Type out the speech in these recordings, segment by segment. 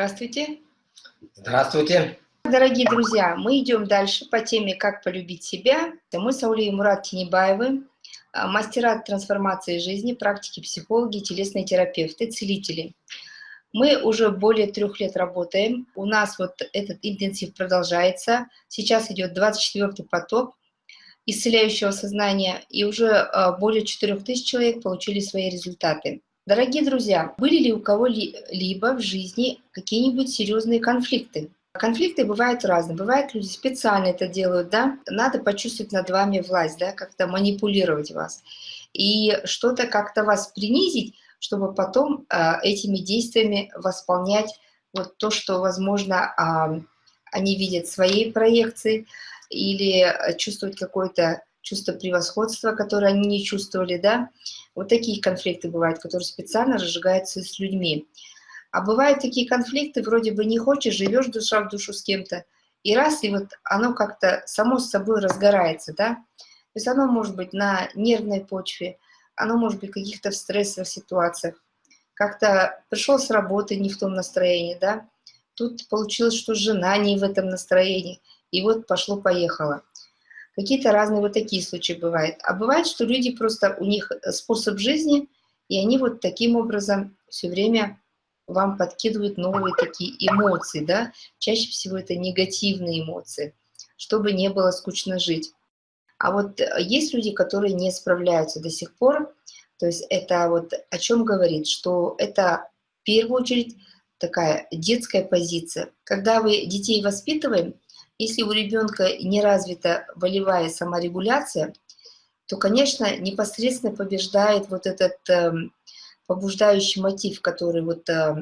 Здравствуйте. Здравствуйте. Дорогие друзья, мы идем дальше по теме «Как полюбить себя». Мы с Аулей Мурат Тинебаевы, а, мастера трансформации жизни, практики психологи, телесные терапевты, целители. Мы уже более трех лет работаем. У нас вот этот интенсив продолжается. Сейчас идет 24-й поток исцеляющего сознания, и уже а, более 4000 человек получили свои результаты. Дорогие друзья, были ли у кого-либо в жизни какие-нибудь серьезные конфликты? Конфликты бывают разные. Бывают люди специально это делают, да? Надо почувствовать над вами власть, да, как-то манипулировать вас. И что-то как-то вас принизить, чтобы потом э, этими действиями восполнять вот то, что, возможно, э, они видят своей проекции, или чувствовать какое-то чувство превосходства, которое они не чувствовали, да. Вот такие конфликты бывают, которые специально разжигаются с людьми. А бывают такие конфликты, вроде бы не хочешь, живешь душа в душу с кем-то, и раз, и вот оно как-то само с собой разгорается, да. То есть оно может быть на нервной почве, оно может быть в каких-то стрессовых ситуациях. Как-то пришел с работы не в том настроении, да. Тут получилось, что жена не в этом настроении, и вот пошло-поехало. Какие-то разные вот такие случаи бывают. А бывает, что люди просто, у них способ жизни, и они вот таким образом все время вам подкидывают новые такие эмоции, да, чаще всего это негативные эмоции, чтобы не было скучно жить. А вот есть люди, которые не справляются до сих пор, то есть это вот о чем говорит, что это в первую очередь такая детская позиция. Когда вы детей воспитываем, если у ребенка не развита волевая саморегуляция, то, конечно, непосредственно побеждает вот этот э, побуждающий мотив, который вот э,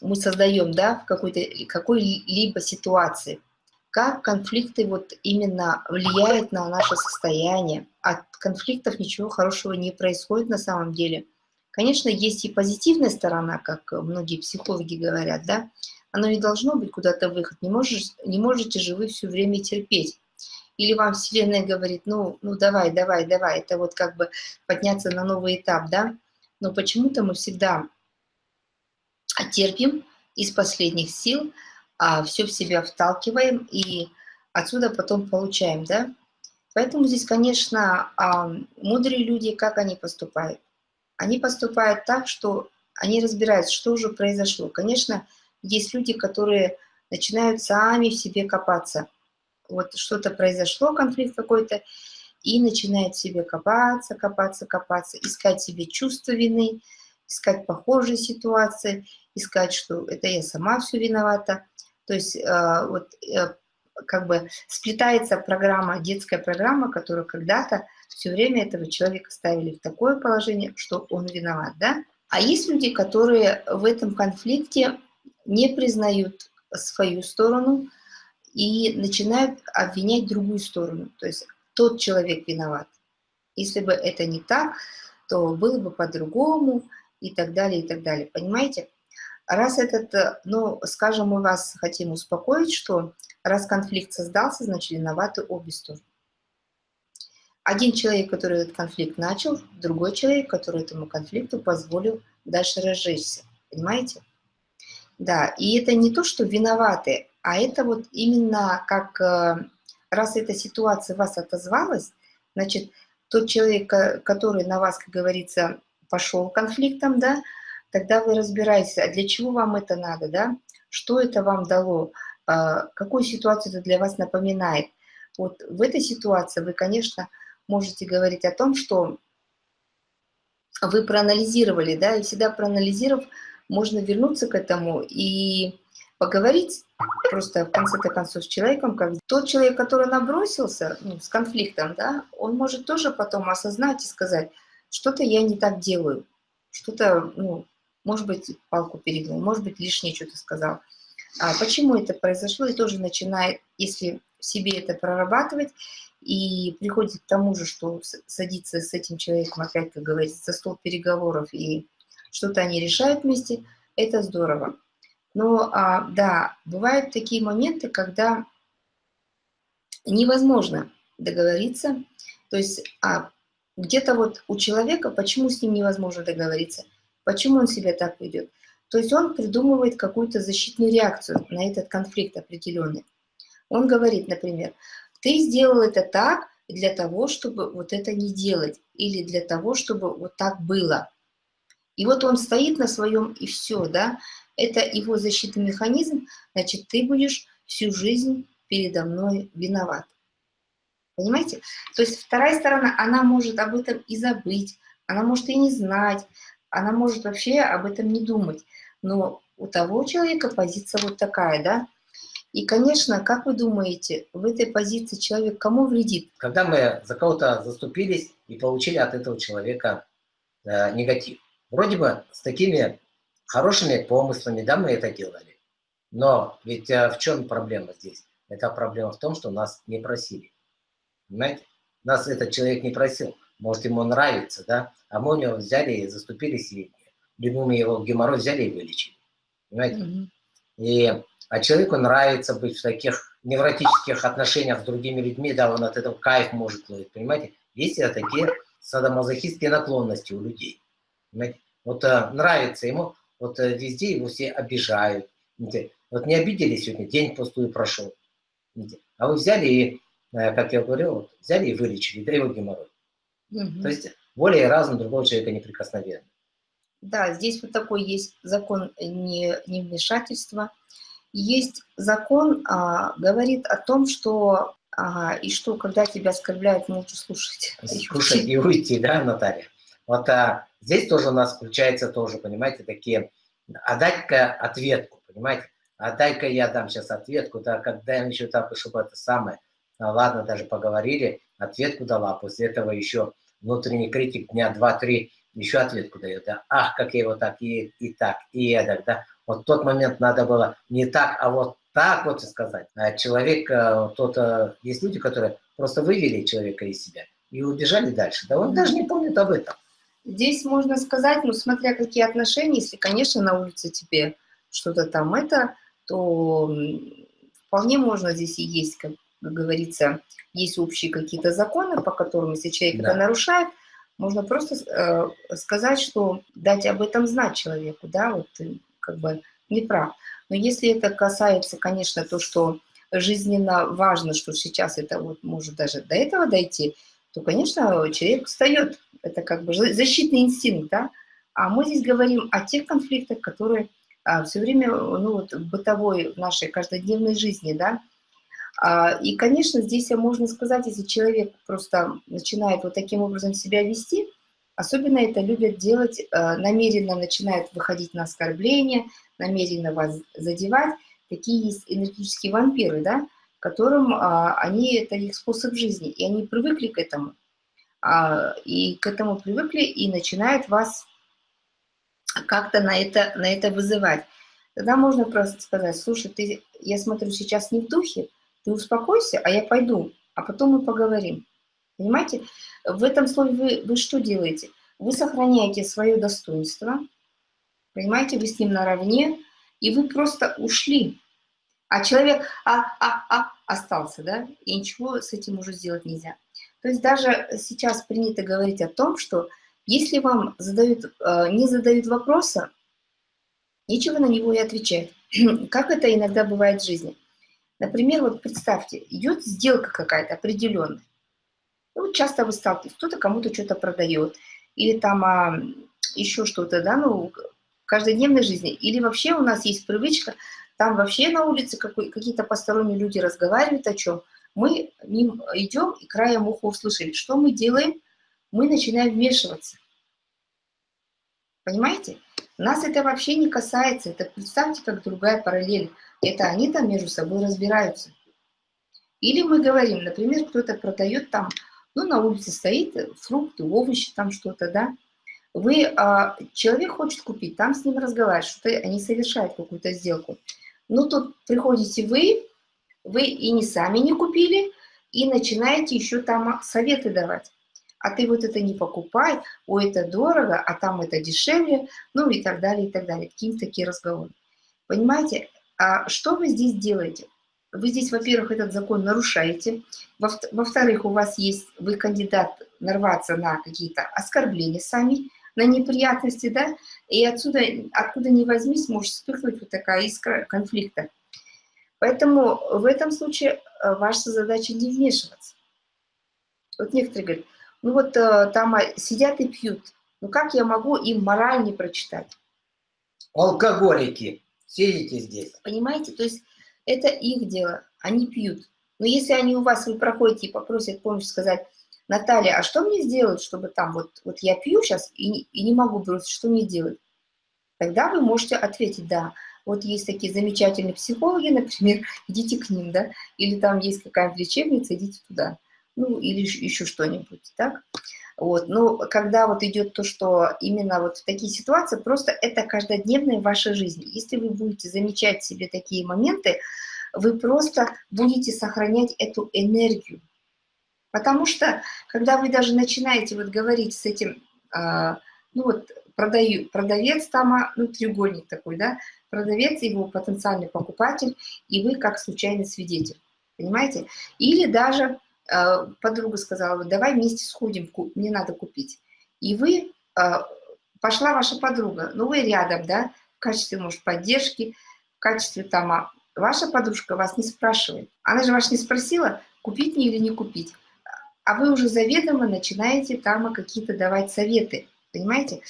мы создаем да, в какой-то какой-либо ситуации. Как конфликты вот именно влияют на наше состояние. От конфликтов ничего хорошего не происходит на самом деле. Конечно, есть и позитивная сторона, как многие психологи говорят, да, оно не должно быть куда-то выход. Не, можешь, не можете же вы все время терпеть. Или вам Вселенная говорит, ну, ну давай, давай, давай. Это вот как бы подняться на новый этап, да? Но почему-то мы всегда терпим из последних сил, а все в себя вталкиваем и отсюда потом получаем, да? Поэтому здесь, конечно, а, мудрые люди, как они поступают? Они поступают так, что они разбираются, что уже произошло. Конечно, есть люди, которые начинают сами в себе копаться. Вот что-то произошло, конфликт какой-то, и начинает в себе копаться, копаться, копаться, искать себе чувство вины, искать похожие ситуации, искать, что это я сама все виновата. То есть э, вот э, как бы сплетается программа, детская программа, которую когда-то все время этого человека ставили в такое положение, что он виноват, да? А есть люди, которые в этом конфликте не признают свою сторону и начинают обвинять другую сторону. То есть тот человек виноват. Если бы это не так, то было бы по-другому и так далее, и так далее. Понимаете? Раз этот, ну, скажем, мы вас хотим успокоить, что раз конфликт создался, значит, виноваты обе стороны. Один человек, который этот конфликт начал, другой человек, который этому конфликту позволил дальше разжечься. Понимаете? Да, и это не то, что виноваты, а это вот именно как, э, раз эта ситуация вас отозвалась, значит, тот человек, который на вас, как говорится, пошел конфликтом, да, тогда вы разбираетесь, а для чего вам это надо, да, что это вам дало, а, какую ситуацию это для вас напоминает. Вот в этой ситуации вы, конечно, можете говорить о том, что вы проанализировали, да, и всегда проанализировав, можно вернуться к этому и поговорить просто в конце-то концов с человеком, как тот человек, который набросился ну, с конфликтом, да, он может тоже потом осознать и сказать, что-то я не так делаю, что-то, ну, может быть, палку перегнул, может быть, лишнее что-то сказал. А почему это произошло, и тоже начинает, если в себе это прорабатывать, и приходит к тому же, что садиться с этим человеком, опять, как говорится, за стол переговоров и что-то они решают вместе, это здорово. Но а, да, бывают такие моменты, когда невозможно договориться. То есть а, где-то вот у человека, почему с ним невозможно договориться, почему он себя так ведет. То есть он придумывает какую-то защитную реакцию на этот конфликт определенный. Он говорит, например, ты сделал это так для того, чтобы вот это не делать, или для того, чтобы вот так было. И вот он стоит на своем, и все, да, это его защитный механизм, значит, ты будешь всю жизнь передо мной виноват. Понимаете? То есть вторая сторона, она может об этом и забыть, она может и не знать, она может вообще об этом не думать. Но у того человека позиция вот такая, да? И, конечно, как вы думаете, в этой позиции человек кому вредит? Когда мы за кого-то заступились и получили от этого человека э, негатив. Вроде бы с такими хорошими помыслами, да, мы это делали. Но ведь э, в чем проблема здесь? Это проблема в том, что нас не просили. Понимаете? Нас этот человек не просил. Может, ему нравится, да? А мы у него взяли и заступились, и либо мы его геморрой взяли и вылечили. Понимаете? Mm -hmm. И, а человеку нравится быть в таких невротических отношениях с другими людьми, да, он от этого кайф может ловить, понимаете? Есть такие садомазохистские наклонности у людей. Вот а, нравится ему, вот а, везде его все обижают. Вот не обидели сегодня, день пустую прошел. А вы взяли и Э, как я говорил, вот, взяли и вылечили, да его геморрой. Угу. То есть и разум другого человека неприкосновенны. Да, здесь вот такой есть закон не, не вмешательства. Есть закон, а, говорит о том, что ага, и что, когда тебя оскорбляют, лучше слушать. Слушать и уйти, да, Наталья? Вот а, здесь тоже у нас включается тоже, понимаете, такие, а дать-ка ответку, понимаете? А дай-ка я дам сейчас ответку, да, когда я еще так, чтобы это самое, а, ладно, даже поговорили, ответку дала, после этого еще внутренний критик дня два-три еще ответку дает, да, ах, как я его так, и, и так, и эдак, да, вот тот момент надо было не так, а вот так вот сказать. А человек, э, тот, э, есть люди, которые просто вывели человека из себя и убежали дальше, да он даже не помнит об этом. Здесь можно сказать, ну, смотря какие отношения, если, конечно, на улице тебе что-то там это, то вполне можно здесь и есть как говорится, есть общие какие-то законы, по которым, если человек да. это нарушает, можно просто э, сказать, что дать об этом знать человеку, да, вот ты как бы не прав. Но если это касается, конечно, то, что жизненно важно, что сейчас это вот может даже до этого дойти, то, конечно, человек встает. Это как бы защитный инстинкт, да. А мы здесь говорим о тех конфликтах, которые а, все время ну, вот, бытовой, в нашей каждодневной жизни, да, а, и, конечно, здесь можно сказать, если человек просто начинает вот таким образом себя вести, особенно это любят делать, э, намеренно начинают выходить на оскорбления, намеренно вас задевать. Такие есть энергетические вампиры, да, которым а, они, это их способ жизни, и они привыкли к этому. А, и к этому привыкли, и начинают вас как-то на это, на это вызывать. Тогда можно просто сказать, слушай, ты, я смотрю, сейчас не в духе, ты успокойся, а я пойду, а потом мы поговорим. Понимаете? В этом слове вы, вы что делаете? Вы сохраняете свое достоинство, понимаете, вы с ним наравне, и вы просто ушли. А человек а, а, а, остался, да, и ничего с этим уже сделать нельзя. То есть даже сейчас принято говорить о том, что если вам задают, э, не задают вопроса, нечего на него и отвечать. Как это иногда бывает в жизни. Например, вот представьте, идет сделка какая-то определенная. Ну, часто вы сталкиваетесь, кто-то кому-то что-то продает, или там а, еще что-то, да, ну, в каждодневной жизни. Или вообще у нас есть привычка, там вообще на улице какие-то посторонние люди разговаривают о чем. Мы мимо идем и краем уха услышали. Что мы делаем? Мы начинаем вмешиваться. Понимаете? Нас это вообще не касается. Это представьте, как другая параллель. Это они там между собой разбираются. Или мы говорим, например, кто-то продает там, ну, на улице стоит фрукты, овощи, там что-то, да. Вы, а, человек хочет купить, там с ним разговаривать, что-то они совершают какую-то сделку. Ну, тут приходите вы, вы и не сами не купили, и начинаете еще там советы давать. А ты вот это не покупай, ой, это дорого, а там это дешевле, ну и так далее, и так далее. Какие-то такие разговоры. Понимаете, а что вы здесь делаете? Вы здесь, во-первых, этот закон нарушаете. Во-вторых, у вас есть, вы кандидат нарваться на какие-то оскорбления сами, на неприятности, да, и отсюда, откуда ни возьмись, может вспыхнуть вот такая искра конфликта. Поэтому в этом случае э, ваша задача не вмешиваться. Вот некоторые говорят, ну вот э, там а, сидят и пьют, ну как я могу им мораль не прочитать? Алкоголики, сидите здесь. Понимаете, то есть это их дело, они пьют. Но если они у вас, вы проходите и попросят помощь сказать, Наталья, а что мне сделать, чтобы там, вот, вот я пью сейчас и, и не могу бросить, что мне делать? Тогда вы можете ответить, да, вот есть такие замечательные психологи, например, идите к ним, да, или там есть какая-то лечебница, идите туда, ну, или еще что-нибудь, так? Вот, но когда вот идет то, что именно вот в такие ситуации, просто это каждодневная ваша жизнь. Если вы будете замечать себе такие моменты, вы просто будете сохранять эту энергию, Потому что, когда вы даже начинаете вот говорить с этим, э, ну вот продаю, продавец там, а, ну треугольник такой, да, продавец, его потенциальный покупатель, и вы как случайный свидетель, понимаете? Или даже э, подруга сказала, давай вместе сходим, мне надо купить. И вы, э, пошла ваша подруга, ну вы рядом, да, в качестве, может, поддержки, в качестве там, а ваша подружка вас не спрашивает. Она же вас не спросила, купить мне или не купить а вы уже заведомо начинаете там какие-то давать советы, понимаете?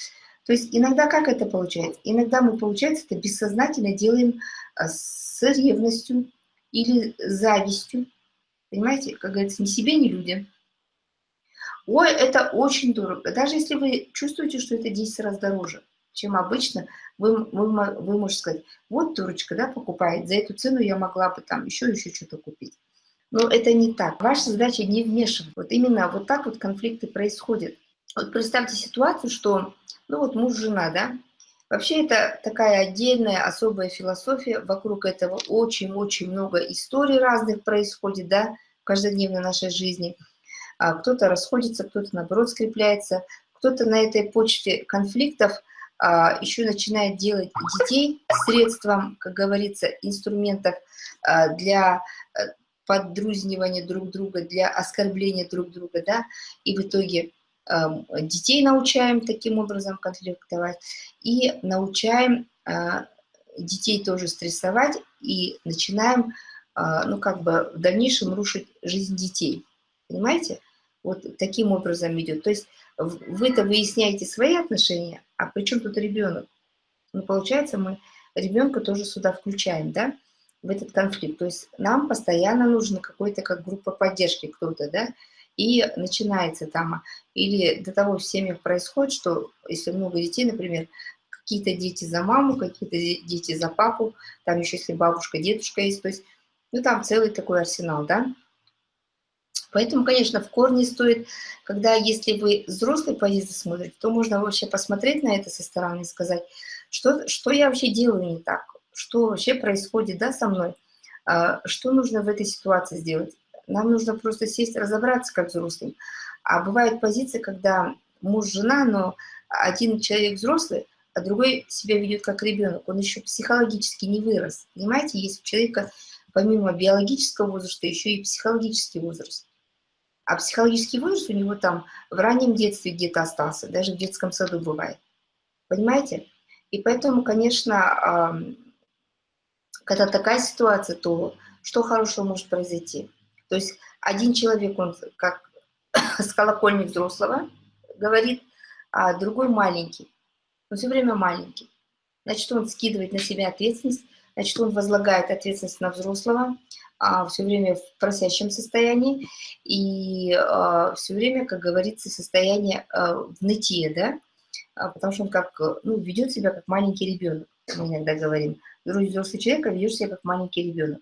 То есть иногда как это получается? Иногда мы, получается, это бессознательно делаем а, с ревностью или завистью, понимаете? Как говорится, ни себе, ни людям. Ой, это очень дорого. Даже если вы чувствуете, что это 10 раз дороже, чем обычно, вы, вы, вы можете сказать, вот дурочка, да, покупает, за эту цену я могла бы там еще, еще что-то купить. Но это не так. Ваша задача не вмешивать. Вот именно вот так вот конфликты происходят. Вот представьте ситуацию, что, ну вот муж-жена, да, Вообще это такая отдельная особая философия, вокруг этого очень-очень много историй разных происходит, да, в каждодневной нашей жизни. А кто-то расходится, кто-то наоборот скрепляется, кто-то на этой почте конфликтов а, еще начинает делать детей средством, как говорится, инструментов а, для э, поддрузнивания друг друга, для оскорбления друг друга, да, и в итоге детей научаем таким образом конфликтовать, и научаем э, детей тоже стрессовать, и начинаем, э, ну, как бы в дальнейшем рушить жизнь детей, понимаете? Вот таким образом идет. То есть вы-то выясняете свои отношения, а при чем тут ребенок? Ну, получается, мы ребенка тоже сюда включаем, да? в этот конфликт. То есть нам постоянно нужно какой-то как группа поддержки кто-то, да, и начинается там, или до того в семьях происходит, что если много детей, например, какие-то дети за маму, какие-то дети за папу, там еще если бабушка, дедушка есть, то есть, ну там целый такой арсенал, да. Поэтому, конечно, в корне стоит, когда, если вы взрослый позиции смотрите, то можно вообще посмотреть на это со стороны и сказать, что, что я вообще делаю не так, что вообще происходит да, со мной, а, что нужно в этой ситуации сделать. Нам нужно просто сесть, разобраться как взрослым. А бывают позиции, когда муж, жена, но один человек взрослый, а другой себя ведет как ребенок. Он еще психологически не вырос. Понимаете, есть у человека помимо биологического возраста еще и психологический возраст. А психологический возраст у него там в раннем детстве где-то остался, даже в детском саду бывает. Понимаете? И поэтому, конечно, когда такая ситуация, то что хорошего может произойти? То есть один человек, он как с колокольни взрослого говорит, а другой маленький. Он все время маленький. Значит, он скидывает на себя ответственность, значит, он возлагает ответственность на взрослого, а, все время в просящем состоянии, и а, все время, как говорится, состояние а, в нытье, да, а, потому что он как, ну, ведет себя как маленький ребенок, мы иногда говорим. Взрослый человек, а ведешь себя как маленький ребенок.